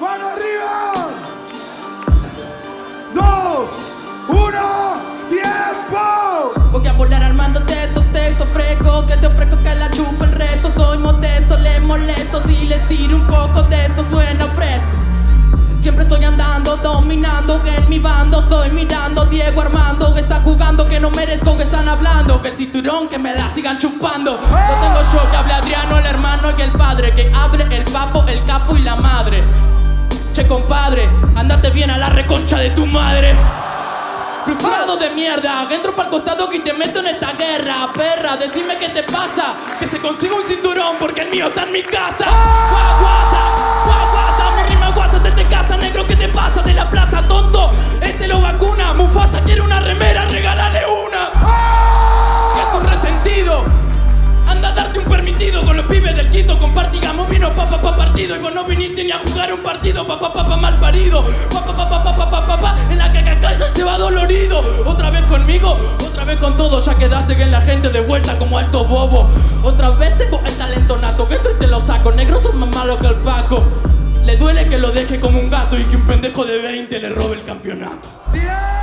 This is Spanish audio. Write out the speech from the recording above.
¡Mano arriba! ¡Dos! ¡Uno! ¡Tiempo! Voy a volar armándote estos textos frescos Que te ofrezco que la chupa el resto Soy modesto, le molesto Si les tiro un poco de esto suena fresco Siempre estoy andando, dominando Que en mi bando estoy mirando Diego Armando que está jugando Que no merezco que están hablando Que el cinturón que me la sigan chupando No tengo show que hable Adriano, el hermano y el padre Que hable el papo, el capo y la madre Che compadre, andate bien a la reconcha de tu madre. Frustrado de mierda, entro pa'l costado que te meto en esta guerra Perra, decime qué te pasa. Que se consiga un cinturón porque el mío está en mi casa. Guaguasa, guaguasa, mi rima guasa desde casa Negro, ¿qué te pasa de la plaza, tonto? Este lo vacuna, Mufasa quiere una remera, regálale una. Que es un resentido. Anda a darte un permitido con los pibes del Quito Compartigamos pa y vos no viniste ni a jugar un partido, papá, papá, pa, mal parido. Papá, papá, papá, papá, papá, en la cacacalla se va dolorido. Otra vez conmigo, otra vez con todo, ya quedaste en la gente de vuelta como alto bobo. Otra vez tengo el talento nato, que esto y te lo saco. Negros son más malos que el Paco. Le duele que lo deje como un gato y que un pendejo de 20 le robe el campeonato. ¡Bien!